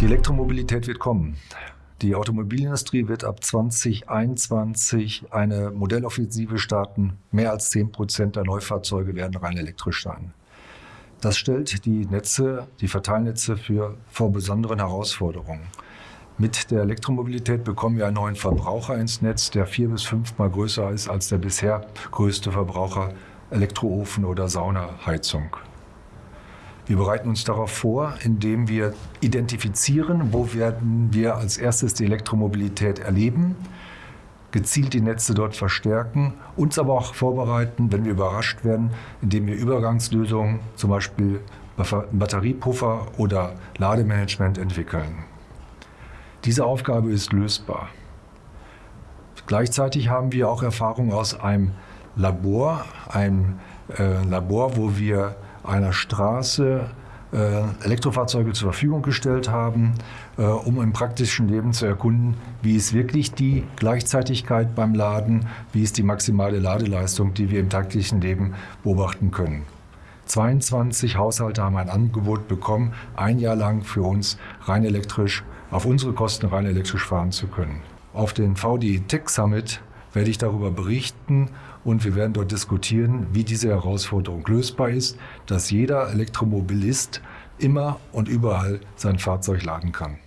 Die Elektromobilität wird kommen. Die Automobilindustrie wird ab 2021 eine Modelloffensive starten. Mehr als 10 Prozent der Neufahrzeuge werden rein elektrisch sein. Das stellt die Netze, die Verteilnetze für, vor besonderen Herausforderungen. Mit der Elektromobilität bekommen wir einen neuen Verbraucher ins Netz, der vier bis fünfmal größer ist als der bisher größte Verbraucher Elektroofen oder Saunaheizung. Wir bereiten uns darauf vor, indem wir identifizieren, wo werden wir als erstes die Elektromobilität erleben, gezielt die Netze dort verstärken, uns aber auch vorbereiten, wenn wir überrascht werden, indem wir Übergangslösungen, zum Beispiel Batteriepuffer oder Lademanagement entwickeln. Diese Aufgabe ist lösbar. Gleichzeitig haben wir auch Erfahrung aus einem Labor, ein äh, Labor, wo wir einer Straße äh, Elektrofahrzeuge zur Verfügung gestellt haben, äh, um im praktischen Leben zu erkunden, wie ist wirklich die Gleichzeitigkeit beim Laden, wie ist die maximale Ladeleistung, die wir im täglichen Leben beobachten können. 22 Haushalte haben ein Angebot bekommen, ein Jahr lang für uns rein elektrisch, auf unsere Kosten rein elektrisch fahren zu können. Auf den VDI Tech Summit werde ich darüber berichten und wir werden dort diskutieren, wie diese Herausforderung lösbar ist, dass jeder Elektromobilist immer und überall sein Fahrzeug laden kann.